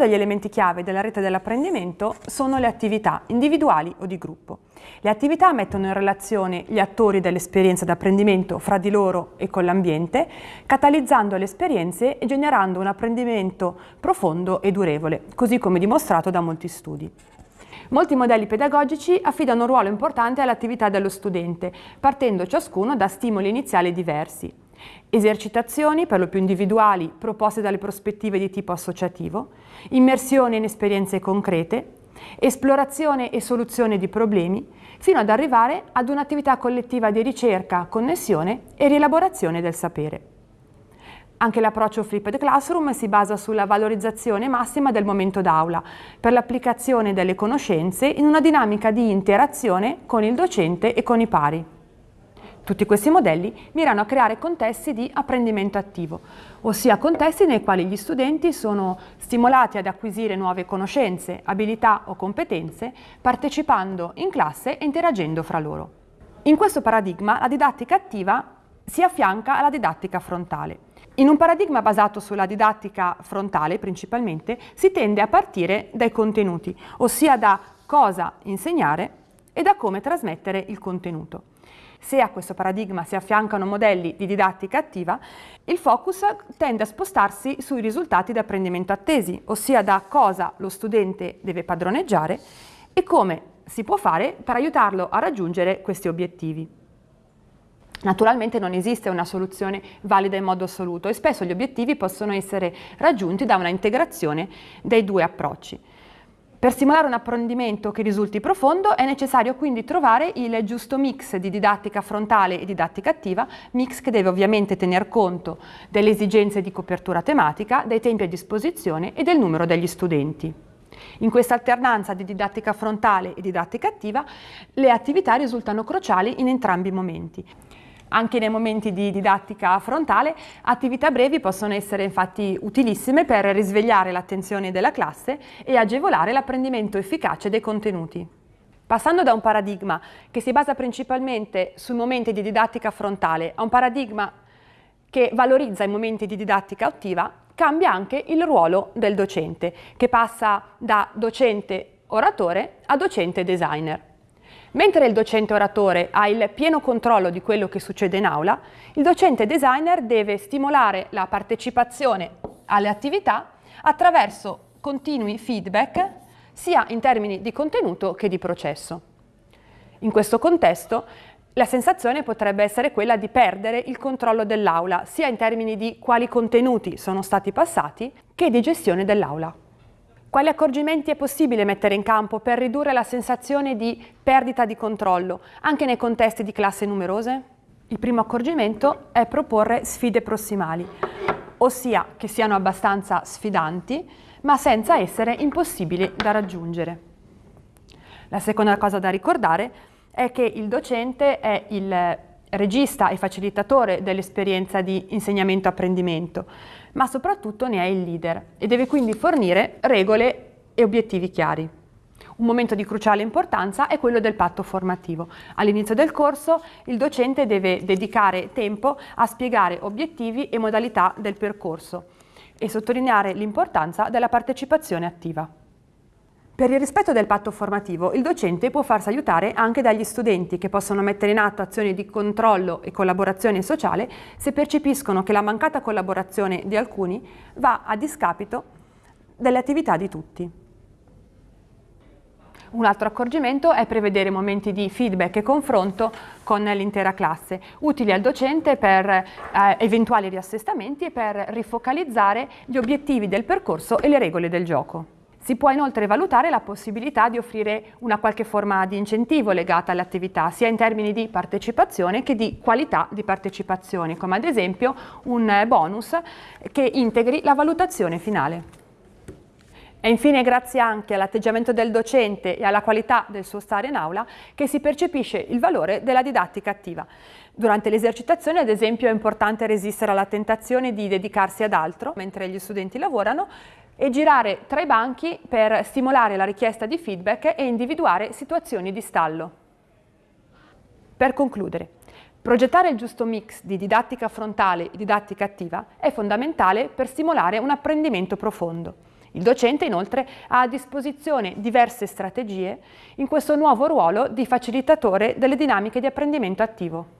degli elementi chiave della rete dell'apprendimento sono le attività individuali o di gruppo. Le attività mettono in relazione gli attori dell'esperienza d'apprendimento fra di loro e con l'ambiente, catalizzando le esperienze e generando un apprendimento profondo e durevole, così come dimostrato da molti studi. Molti modelli pedagogici affidano un ruolo importante all'attività dello studente, partendo ciascuno da stimoli iniziali diversi. Esercitazioni, per lo più individuali, proposte dalle prospettive di tipo associativo, immersione in esperienze concrete, esplorazione e soluzione di problemi, fino ad arrivare ad un'attività collettiva di ricerca, connessione e rielaborazione del sapere. Anche l'approccio Flipped Classroom si basa sulla valorizzazione massima del momento d'aula per l'applicazione delle conoscenze in una dinamica di interazione con il docente e con i pari. Tutti questi modelli mirano a creare contesti di apprendimento attivo, ossia contesti nei quali gli studenti sono stimolati ad acquisire nuove conoscenze, abilità o competenze partecipando in classe e interagendo fra loro. In questo paradigma la didattica attiva si affianca alla didattica frontale. In un paradigma basato sulla didattica frontale principalmente si tende a partire dai contenuti, ossia da cosa insegnare e da come trasmettere il contenuto. Se a questo paradigma si affiancano modelli di didattica attiva, il focus tende a spostarsi sui risultati di apprendimento attesi, ossia da cosa lo studente deve padroneggiare e come si può fare per aiutarlo a raggiungere questi obiettivi. Naturalmente non esiste una soluzione valida in modo assoluto e spesso gli obiettivi possono essere raggiunti da una integrazione dei due approcci. Per stimolare un apprendimento che risulti profondo è necessario quindi trovare il giusto mix di didattica frontale e didattica attiva, mix che deve ovviamente tener conto delle esigenze di copertura tematica, dei tempi a disposizione e del numero degli studenti. In questa alternanza di didattica frontale e didattica attiva, le attività risultano cruciali in entrambi i momenti. Anche nei momenti di didattica frontale, attività brevi possono essere infatti utilissime per risvegliare l'attenzione della classe e agevolare l'apprendimento efficace dei contenuti. Passando da un paradigma che si basa principalmente sui momenti di didattica frontale a un paradigma che valorizza i momenti di didattica attiva, cambia anche il ruolo del docente, che passa da docente oratore a docente designer. Mentre il docente oratore ha il pieno controllo di quello che succede in aula, il docente designer deve stimolare la partecipazione alle attività attraverso continui feedback sia in termini di contenuto che di processo. In questo contesto la sensazione potrebbe essere quella di perdere il controllo dell'aula, sia in termini di quali contenuti sono stati passati che di gestione dell'aula. Quali accorgimenti è possibile mettere in campo per ridurre la sensazione di perdita di controllo, anche nei contesti di classe numerose? Il primo accorgimento è proporre sfide prossimali, ossia che siano abbastanza sfidanti, ma senza essere impossibili da raggiungere. La seconda cosa da ricordare è che il docente è il regista e facilitatore dell'esperienza di insegnamento-apprendimento, ma soprattutto ne è il leader e deve quindi fornire regole e obiettivi chiari. Un momento di cruciale importanza è quello del patto formativo. All'inizio del corso il docente deve dedicare tempo a spiegare obiettivi e modalità del percorso e sottolineare l'importanza della partecipazione attiva. Per il rispetto del patto formativo, il docente può farsi aiutare anche dagli studenti che possono mettere in atto azioni di controllo e collaborazione sociale se percepiscono che la mancata collaborazione di alcuni va a discapito delle attività di tutti. Un altro accorgimento è prevedere momenti di feedback e confronto con l'intera classe, utili al docente per eh, eventuali riassestamenti e per rifocalizzare gli obiettivi del percorso e le regole del gioco. Si può inoltre valutare la possibilità di offrire una qualche forma di incentivo legata all'attività, sia in termini di partecipazione che di qualità di partecipazione, come ad esempio un bonus che integri la valutazione finale. E infine grazie anche all'atteggiamento del docente e alla qualità del suo stare in aula che si percepisce il valore della didattica attiva. Durante l'esercitazione ad esempio è importante resistere alla tentazione di dedicarsi ad altro mentre gli studenti lavorano e girare tra i banchi per stimolare la richiesta di feedback e individuare situazioni di stallo. Per concludere, progettare il giusto mix di didattica frontale e didattica attiva è fondamentale per stimolare un apprendimento profondo. Il docente inoltre ha a disposizione diverse strategie in questo nuovo ruolo di facilitatore delle dinamiche di apprendimento attivo.